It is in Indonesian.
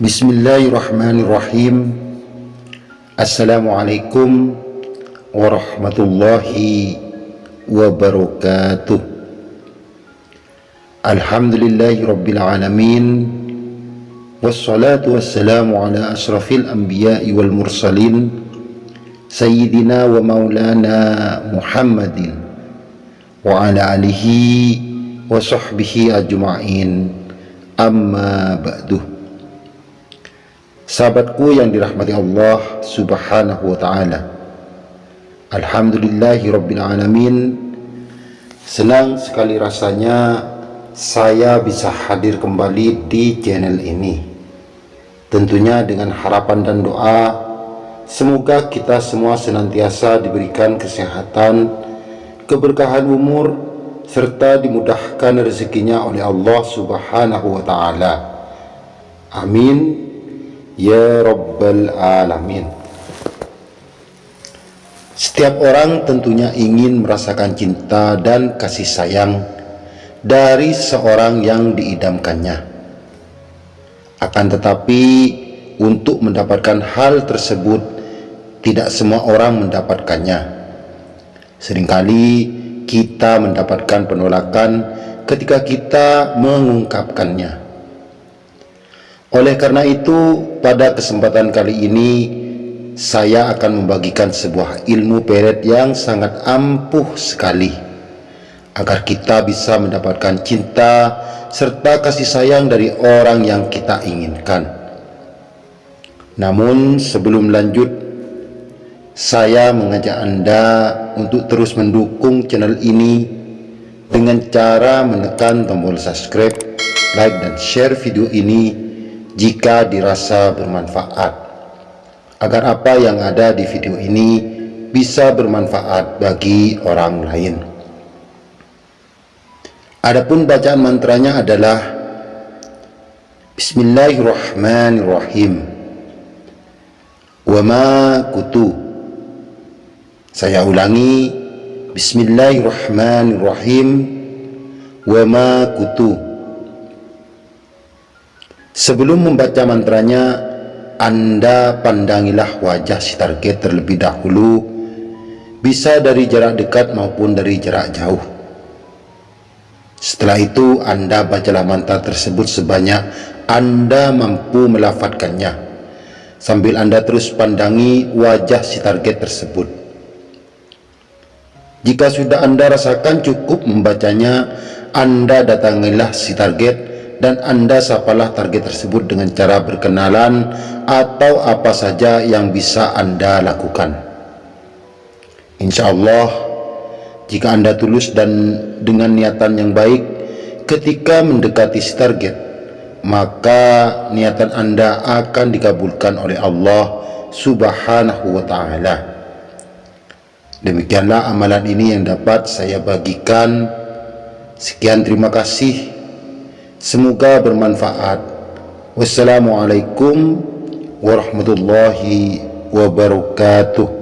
Bismillahirrahmanirrahim. Assalamualaikum warahmatullahi wabarakatuh. Alhamdulillahi rabbil alamin. Wassalatu wassalamu ala asrafil anbiya'i wal mursalin. Sayyidina wa maulana Muhammadin Wa ala alihi wa sahbihi ajma'in. Amma ba'duh Sahabatku yang dirahmati Allah subhanahu wa ta'ala. Alhamdulillahi rabbil alamin. Senang sekali rasanya saya bisa hadir kembali di channel ini. Tentunya dengan harapan dan doa Semoga kita semua senantiasa diberikan kesehatan Keberkahan umur Serta dimudahkan rezekinya oleh Allah subhanahu wa ta'ala. Amin Ya Rabbal Alamin Setiap orang tentunya ingin merasakan cinta dan kasih sayang dari seorang yang diidamkannya. Akan tetapi, untuk mendapatkan hal tersebut, tidak semua orang mendapatkannya. Seringkali kita mendapatkan penolakan ketika kita mengungkapkannya. Oleh karena itu, pada kesempatan kali ini, saya akan membagikan sebuah ilmu peret yang sangat ampuh sekali agar kita bisa mendapatkan cinta serta kasih sayang dari orang yang kita inginkan. Namun sebelum lanjut, saya mengajak Anda untuk terus mendukung channel ini dengan cara menekan tombol subscribe, like, dan share video ini jika dirasa bermanfaat. Agar apa yang ada di video ini bisa bermanfaat bagi orang lain. Adapun bacaan mantranya adalah Bismillahirrahmanirrahim. Wa ma kutu. Saya ulangi Bismillahirrahmanirrahim. Wa ma kutu Sebelum membaca mantranya, Anda pandangilah wajah si target terlebih dahulu, bisa dari jarak dekat maupun dari jarak jauh. Setelah itu, Anda bacalah mantra tersebut sebanyak Anda mampu melafatkannya, sambil Anda terus pandangi wajah si target tersebut. Jika sudah Anda rasakan cukup membacanya, Anda datangilah si target dan Anda sapalah target tersebut dengan cara berkenalan atau apa saja yang bisa Anda lakukan. Insya Allah, jika Anda tulus dan dengan niatan yang baik ketika mendekati si target, maka niatan Anda akan dikabulkan oleh Allah subhanahu wa ta'ala. Demikianlah amalan ini yang dapat saya bagikan. Sekian terima kasih. Semoga bermanfaat. Wassalamualaikum warahmatullahi wabarakatuh.